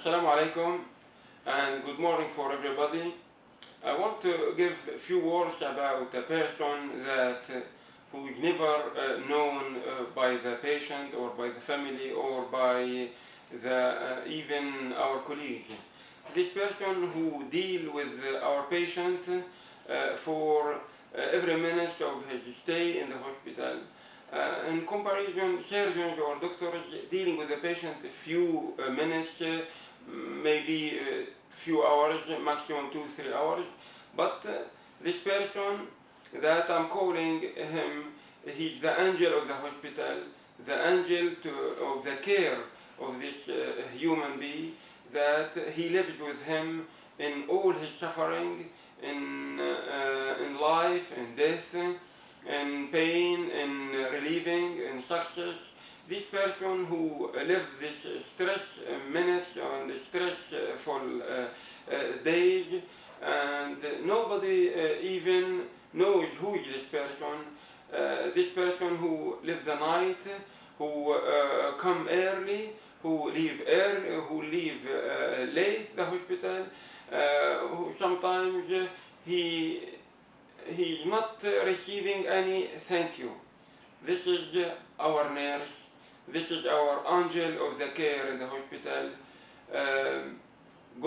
Assalamu alaikum and good morning for everybody. I want to give a few words about a person that uh, who is never uh, known uh, by the patient or by the family or by the uh, even our colleagues. This person who deal with our patient uh, for uh, every minute of his stay in the hospital. Uh, in comparison, surgeons or doctors dealing with the patient a few uh, minutes, uh, maybe a few hours, maximum two, three hours. But uh, this person that I'm calling him, he's the angel of the hospital, the angel to, of the care of this uh, human being, that he lives with him in all his suffering, in, uh, in life, in death, in pain, in relieving, in success. This person who lived this stress minutes and uh, uh, days, and nobody uh, even knows who is this person. Uh, this person who lives the night, who uh, come early, who leave early, who leave uh, late the hospital, uh, who sometimes uh, he he is not uh, receiving any thank you. This is uh, our nurse. This is our angel of the care in the hospital. Um,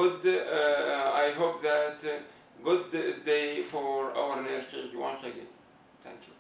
good. Uh, I hope that uh, good day for our nurses once again. Thank you.